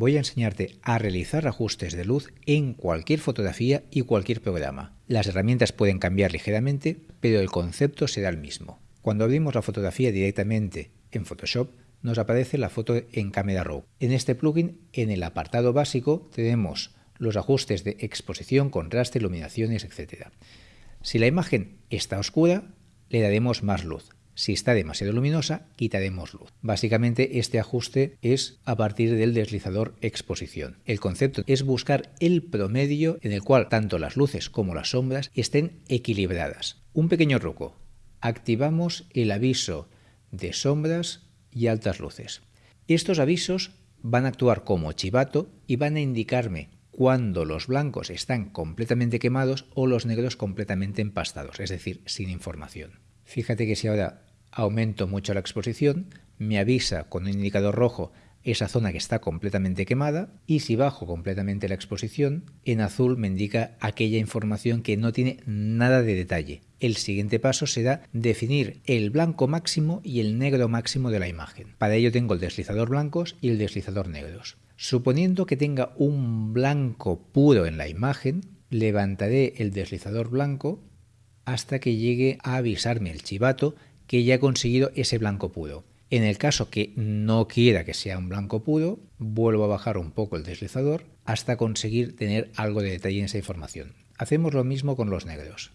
voy a enseñarte a realizar ajustes de luz en cualquier fotografía y cualquier programa. Las herramientas pueden cambiar ligeramente, pero el concepto será el mismo. Cuando abrimos la fotografía directamente en Photoshop, nos aparece la foto en Camera Raw. En este plugin, en el apartado básico, tenemos los ajustes de exposición, contraste, iluminaciones, etc. Si la imagen está oscura, le daremos más luz. Si está demasiado luminosa, quitaremos luz. Básicamente este ajuste es a partir del deslizador exposición. El concepto es buscar el promedio en el cual tanto las luces como las sombras estén equilibradas. Un pequeño truco. Activamos el aviso de sombras y altas luces. Estos avisos van a actuar como chivato y van a indicarme cuando los blancos están completamente quemados o los negros completamente empastados, es decir, sin información. Fíjate que si ahora aumento mucho la exposición, me avisa con un indicador rojo esa zona que está completamente quemada y si bajo completamente la exposición, en azul me indica aquella información que no tiene nada de detalle. El siguiente paso será definir el blanco máximo y el negro máximo de la imagen. Para ello tengo el deslizador blancos y el deslizador negros. Suponiendo que tenga un blanco puro en la imagen, levantaré el deslizador blanco hasta que llegue a avisarme el chivato que ya he conseguido ese blanco puro. En el caso que no quiera que sea un blanco puro, vuelvo a bajar un poco el deslizador hasta conseguir tener algo de detalle en esa información. Hacemos lo mismo con los negros.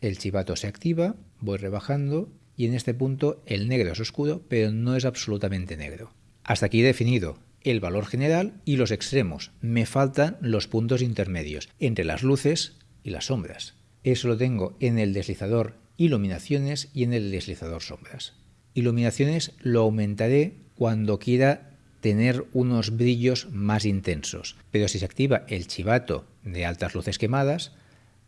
El chivato se activa, voy rebajando y en este punto el negro es oscuro pero no es absolutamente negro. Hasta aquí he definido el valor general y los extremos. Me faltan los puntos intermedios entre las luces y las sombras. Eso lo tengo en el deslizador iluminaciones y en el deslizador sombras. Iluminaciones lo aumentaré cuando quiera tener unos brillos más intensos, pero si se activa el chivato de altas luces quemadas,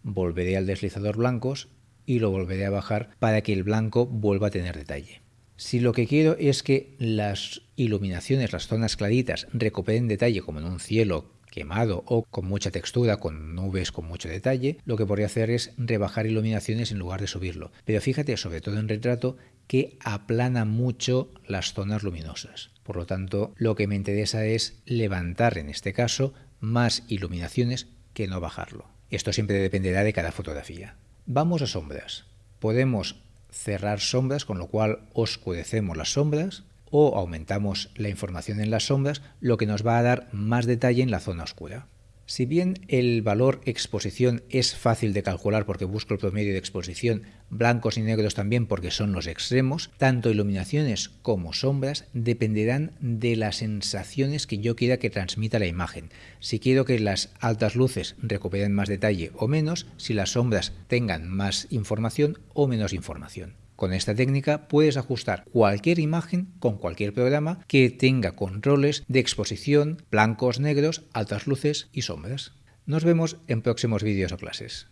volveré al deslizador blancos y lo volveré a bajar para que el blanco vuelva a tener detalle. Si lo que quiero es que las iluminaciones, las zonas claritas, recuperen detalle como en un cielo quemado o con mucha textura, con nubes con mucho detalle, lo que podría hacer es rebajar iluminaciones en lugar de subirlo. Pero fíjate, sobre todo en retrato, que aplana mucho las zonas luminosas. Por lo tanto, lo que me interesa es levantar, en este caso, más iluminaciones que no bajarlo. Esto siempre dependerá de cada fotografía. Vamos a sombras. Podemos cerrar sombras, con lo cual oscurecemos las sombras o aumentamos la información en las sombras, lo que nos va a dar más detalle en la zona oscura. Si bien el valor exposición es fácil de calcular porque busco el promedio de exposición, blancos y negros también porque son los extremos, tanto iluminaciones como sombras dependerán de las sensaciones que yo quiera que transmita la imagen. Si quiero que las altas luces recuperen más detalle o menos, si las sombras tengan más información o menos información. Con esta técnica puedes ajustar cualquier imagen con cualquier programa que tenga controles de exposición, blancos, negros, altas luces y sombras. Nos vemos en próximos vídeos o clases.